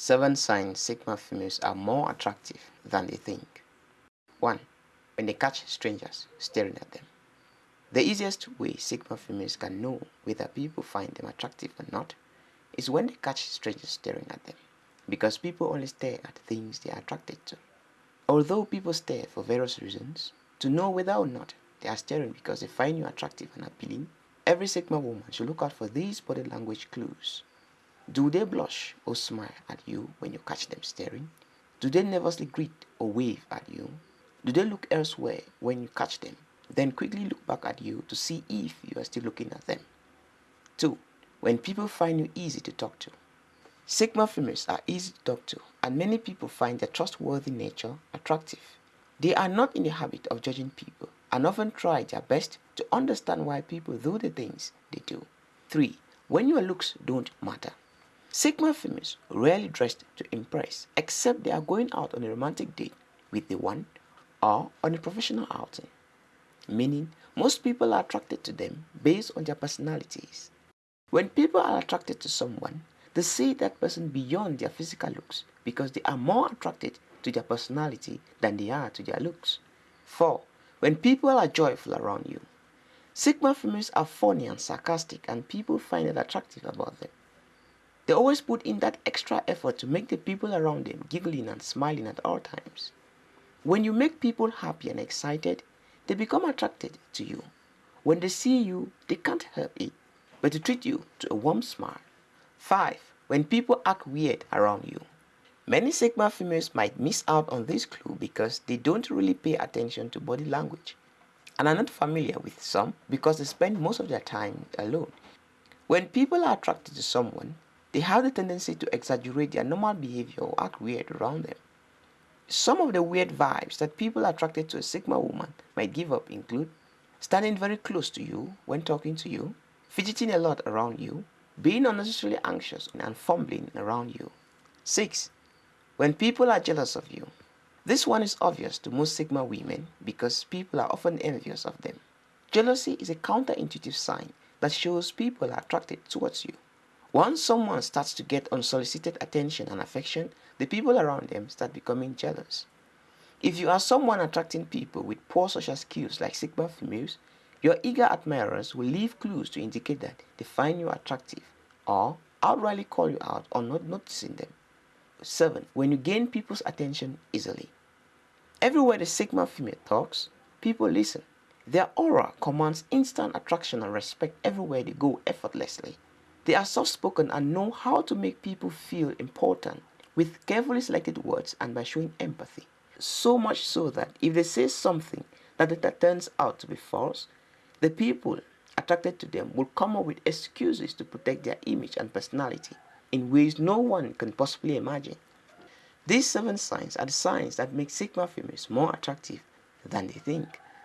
Seven signs Sigma females are more attractive than they think. 1. When they catch strangers staring at them. The easiest way Sigma females can know whether people find them attractive or not is when they catch strangers staring at them, because people only stare at things they are attracted to. Although people stare for various reasons, to know whether or not they are staring because they find you attractive and appealing, every Sigma woman should look out for these body language clues. Do they blush or smile at you when you catch them staring? Do they nervously greet or wave at you? Do they look elsewhere when you catch them, then quickly look back at you to see if you are still looking at them? 2. When people find you easy to talk to. Sigma females are easy to talk to and many people find their trustworthy nature attractive. They are not in the habit of judging people and often try their best to understand why people do the things they do. 3. When your looks don't matter. Sigma females rarely dress to impress except they are going out on a romantic date with the one or on a professional outing, meaning most people are attracted to them based on their personalities. When people are attracted to someone, they see that person beyond their physical looks because they are more attracted to their personality than they are to their looks. 4. When people are joyful around you. Sigma females are funny and sarcastic and people find it attractive about them. They always put in that extra effort to make the people around them giggling and smiling at all times. When you make people happy and excited, they become attracted to you. When they see you, they can't help it but to treat you to a warm smile. 5. When people act weird around you. Many Sigma females might miss out on this clue because they don't really pay attention to body language and are not familiar with some because they spend most of their time alone. When people are attracted to someone, they have the tendency to exaggerate their normal behavior or act weird around them. Some of the weird vibes that people attracted to a Sigma woman might give up include standing very close to you when talking to you, fidgeting a lot around you, being unnecessarily anxious and fumbling around you. 6. When people are jealous of you. This one is obvious to most Sigma women because people are often envious of them. Jealousy is a counterintuitive sign that shows people are attracted towards you. Once someone starts to get unsolicited attention and affection, the people around them start becoming jealous. If you are someone attracting people with poor social skills like Sigma females, your eager admirers will leave clues to indicate that they find you attractive or outrightly call you out on not noticing them. 7. When you gain people's attention easily. Everywhere the Sigma female talks, people listen. Their aura commands instant attraction and respect everywhere they go effortlessly. They are soft-spoken and know how to make people feel important with carefully selected words and by showing empathy. So much so that if they say something that later turns out to be false, the people attracted to them will come up with excuses to protect their image and personality in ways no one can possibly imagine. These seven signs are the signs that make Sigma females more attractive than they think.